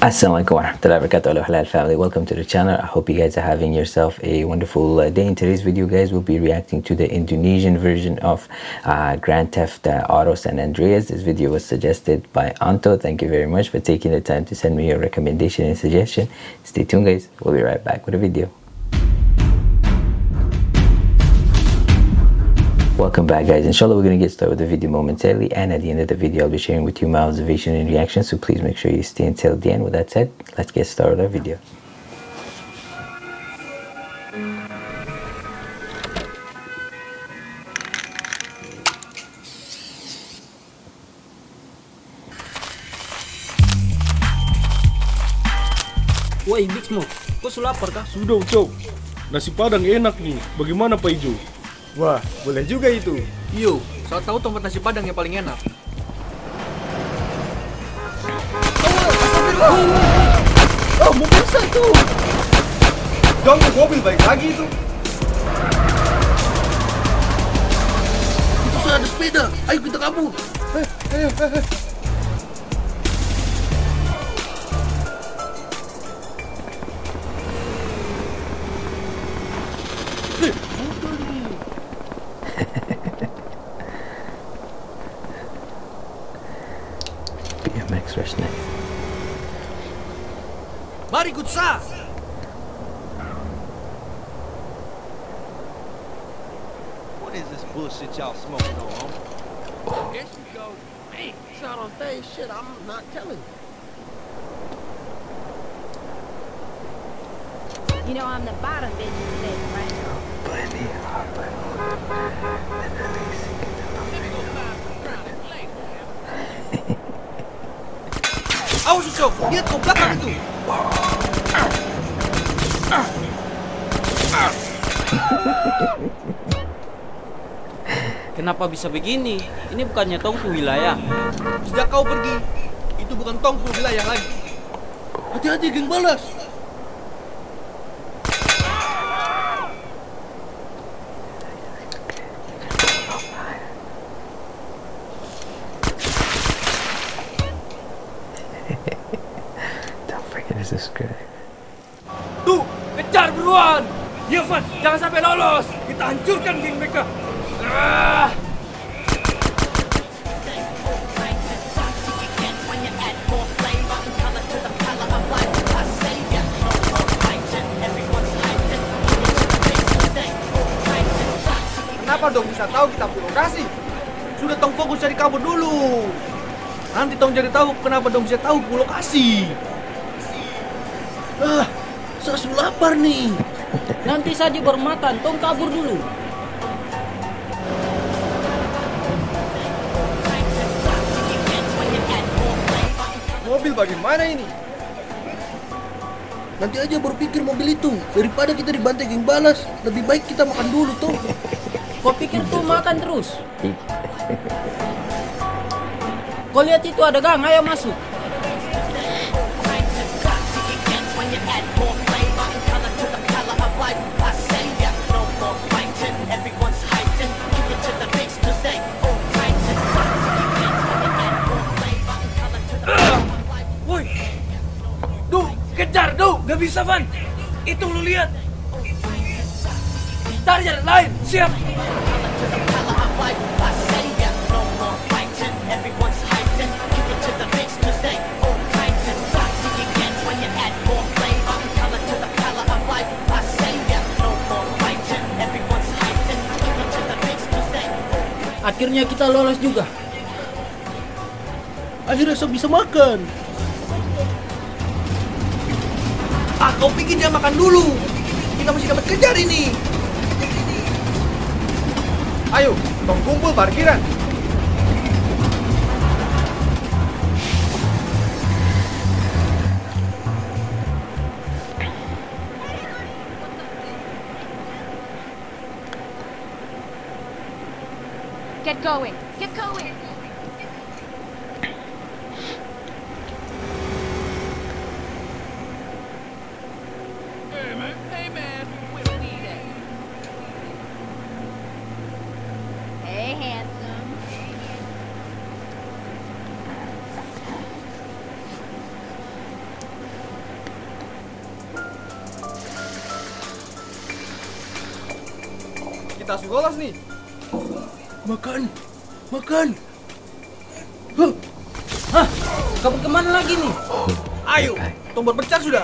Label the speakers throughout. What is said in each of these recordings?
Speaker 1: Assalamualaikum warahmatullahi wabarakatuh. Halal family welcome to the channel. I hope you guys are having yourself a wonderful uh, day. In today's video guys we'll be reacting to the Indonesian version of uh, Grand Theft uh, Auto San Andreas. This video was suggested by Anto. Thank you very much for taking the time to send me your recommendation and suggestion. Stay tuned guys. We'll be right back with a video Welcome back guys, inshallah we're going to get started with the video momentarily and at the end of the video I'll be sharing with you my observation and reaction so please make sure you stay until the end. With that said, let's get started with our video.
Speaker 2: Woi Big Smoke, kau lapar kah?
Speaker 3: Sudah, Cok. Nasi Padang enak nih. Bagaimana Pak Ijo?
Speaker 4: Wah, boleh juga itu.
Speaker 2: Yo, saya tahu tempat nasi padang yang paling enak.
Speaker 4: Oh, mobil saya itu. Ganggu mobil baik lagi itu.
Speaker 2: Itu sudah ada sepeda. Ayo kita kabur.
Speaker 4: Eh, ayo, eh, eh.
Speaker 2: Mari ikut.
Speaker 5: What is this bullshit y'all smoking on?
Speaker 6: There she goes. Hey, it's out on stage. Shit, I'm not telling you.
Speaker 7: You know I'm the bottom bitch in this, right?
Speaker 2: Awas Ucok, lihat kau belakang itu. Kenapa bisa begini? Ini bukannya tongku wilayah. Sejak kau pergi, itu bukan tongku wilayah lagi. Hati-hati, geng balas.
Speaker 1: Forget to subscribe.
Speaker 2: Tuh, kejar buruan. Iya, Van, jangan sampai lolos. Kita hancurkan geng mereka. Ah. Kenapa dong bisa tahu kita punya lokasi? Sudah tong fokus cari kabur dulu. Nanti tong cari tahu kenapa dong bisa tahu punya lokasi. Ah, saya sudah lapar nih.
Speaker 8: Nanti saja bermatan, tong kabur dulu.
Speaker 4: Mobil bagaimana ini?
Speaker 2: Nanti aja berpikir mobil itu daripada kita dibantai geng balas. Lebih baik kita makan dulu tuh.
Speaker 8: Kau pikir tuh makan terus? Kau lihat itu ada gang, ayo masuk.
Speaker 2: Bisa, Van. Itu lu lihat. Cari jalan lain, siap.
Speaker 8: Akhirnya kita lolos juga.
Speaker 2: Akhirnya saya bisa makan. Kau pikir dia makan dulu. Kita masih dapat kejar ini.
Speaker 4: Ayo, tong kumpul parkiran.
Speaker 7: Get going. Get going.
Speaker 2: Kita harus lolos nih.
Speaker 3: Makan, makan.
Speaker 8: Hah? Kabur ke mana lagi nih?
Speaker 2: Ayo, tong berpencar sudah.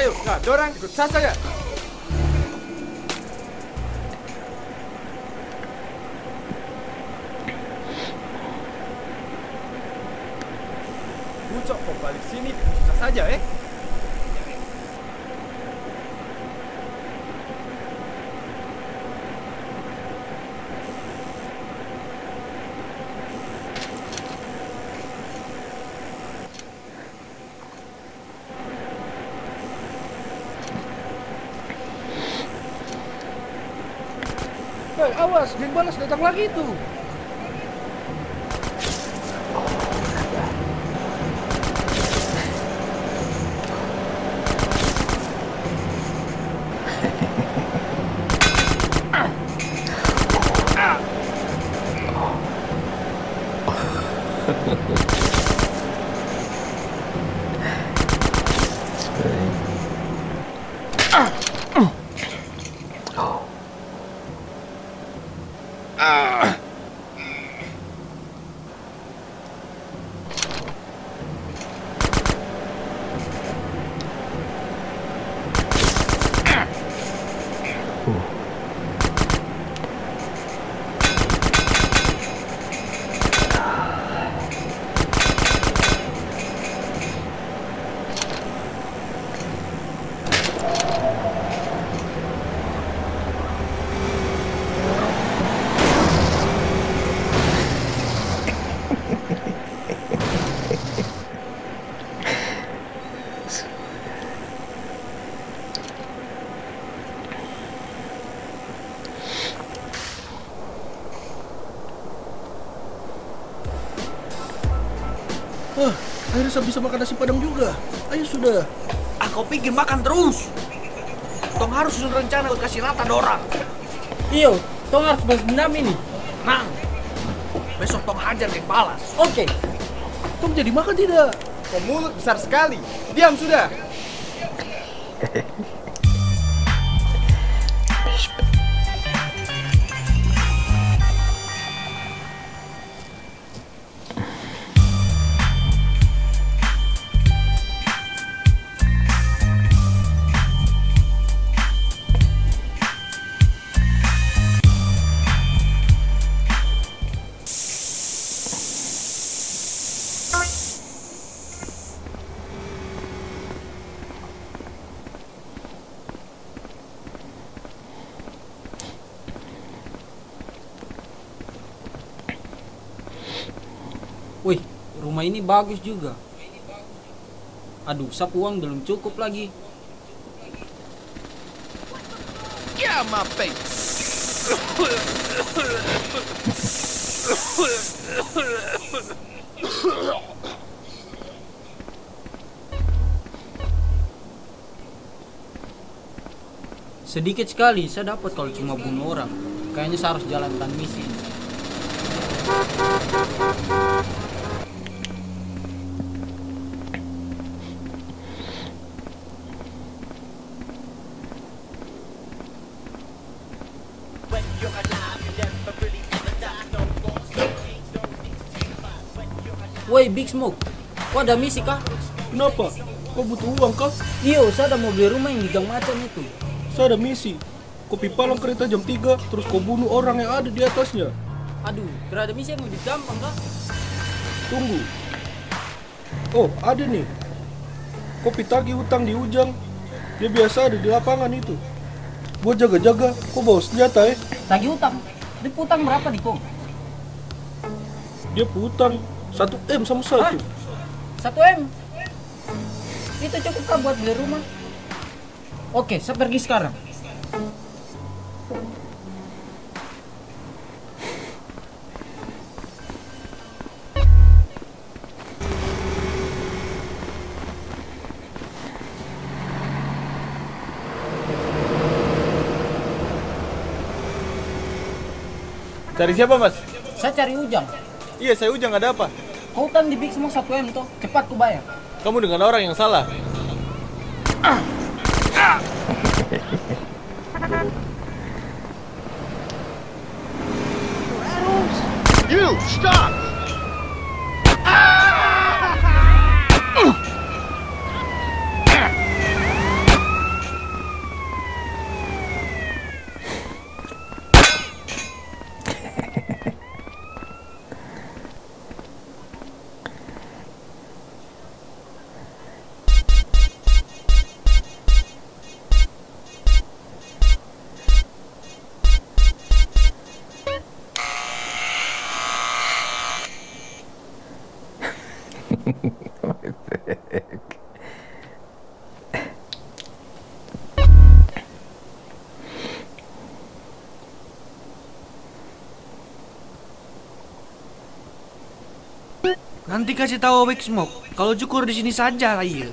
Speaker 2: Ayo, nah, dorang ikut saja. Bucok kok balik sini, susah saja eh.
Speaker 3: Hei, awas, datang lagi tuh. Hah, saya bisa makan nasi padang juga. Ayo sudah.
Speaker 2: Ah, kau pikir makan terus. Tong harus susun rencana buat kasih rata dorang.
Speaker 8: Iyo, tong harus balas dendam ini.
Speaker 2: Nang, besok tong hajar geng balas.
Speaker 8: Oke,
Speaker 3: Tom jadi makan tidak?
Speaker 2: Kau mulut besar sekali. Diam sudah.
Speaker 8: ini bagus juga. Aduh, sapu uang belum cukup lagi.
Speaker 5: My face!
Speaker 8: Sedikit sekali saya dapat kalau cuma bunuh orang. Kayaknya saya harus jalankan misi. Woi, Big Smoke. Kok ada misi kah?
Speaker 3: Kenapa? Kau butuh uang kah?
Speaker 8: Iyo, saya ada mau beli rumah yang di gang macan itu.
Speaker 3: Saya ada misi. Kopi palang kereta jam 3, terus kau bunuh orang yang ada di atasnya.
Speaker 8: Aduh, kira ada misi yang lebih gampang kah?
Speaker 3: Tunggu. Oh, ada nih. Kopi tagih hutang di Ujang. Dia biasa ada di lapangan itu. Buat jaga-jaga, kau bawa senjata eh.
Speaker 8: Tagih utang. Diputang berapa di kong?
Speaker 3: Dia putang 1 M sama satu.
Speaker 8: Satu M. Itu cukup kah buat beli rumah? Oke, saya pergi sekarang.
Speaker 2: Cari siapa mas?
Speaker 8: Saya cari Ujang.
Speaker 2: Iya saya Ujang ada apa?
Speaker 8: Kau utang di Big Smoke 1 M toh. Cepat ku bayar.
Speaker 2: Kamu dengan orang yang salah.
Speaker 5: You stop!
Speaker 2: Nanti kasih tahu Big Smoke kalau cukur di sini saja, iya.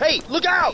Speaker 5: Hey, look out!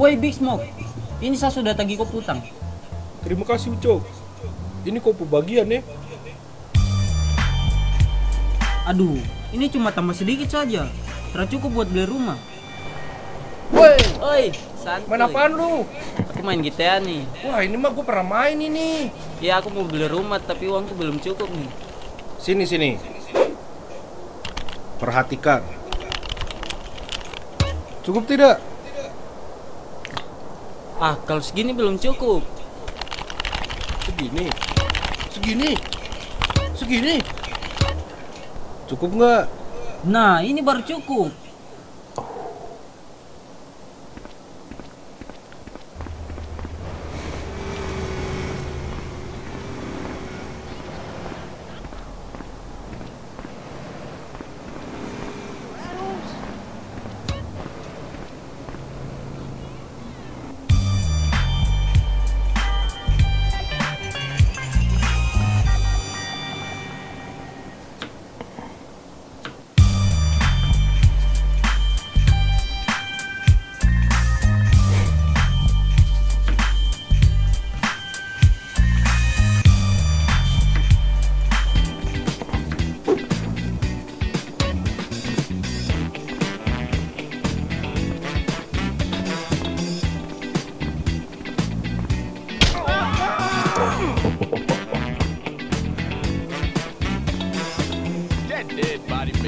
Speaker 8: Woi Big Smoke, ini saya sudah tagih kau utang.
Speaker 3: Terima kasih Ucok. Ini kau bagian ya.
Speaker 8: Aduh, ini cuma tambah sedikit saja. Tidak cukup buat beli rumah.
Speaker 3: Woi,
Speaker 8: Oi, santuy.
Speaker 3: main apaan lu?
Speaker 8: Aku main GTA nih.
Speaker 3: Wah ini mah gue pernah main ini.
Speaker 8: Ya aku mau beli rumah tapi uangku belum cukup nih.
Speaker 3: Sini sini. Perhatikan. Cukup tidak?
Speaker 8: Ah, kalau segini belum cukup.
Speaker 3: Segini. Segini. Segini. Cukup nggak?
Speaker 8: Nah, ini baru cukup.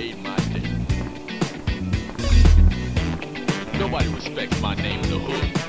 Speaker 6: Made my day. Nobody respects my name in the hood.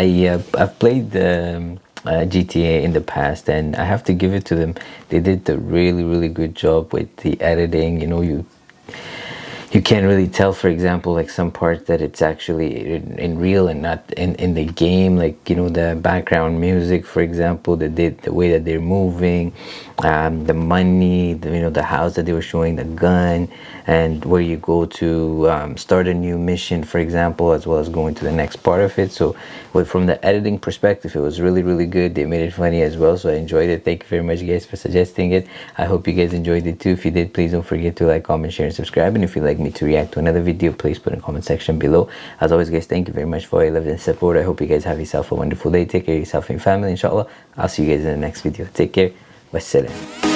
Speaker 1: I uh, i've played um, uh, GTA in the past, and I have to give it to them. They did a really, really good job with the editing. You know, you you can't really tell for example like some parts that it's actually in, in, real and not in in the game like you know the background music for example the the way that they're moving um, the money the, you know the house that they were showing the gun and where you go to um, start a new mission for example as well as going to the next part of it so with, from the editing perspective it was really really good. They made it funny as well so I enjoyed it. Thank you very much guys for suggesting it. I hope you guys enjoyed it too. If you did please don't forget to like comment share and subscribe. And if you'd like me to react to another video please put in comment section below. As always guys thank you very much for your love and support. I hope you guys have yourself a wonderful day. Take care of yourself and your family inshallah. I'll see you guys in the next video. Take care. Wassalam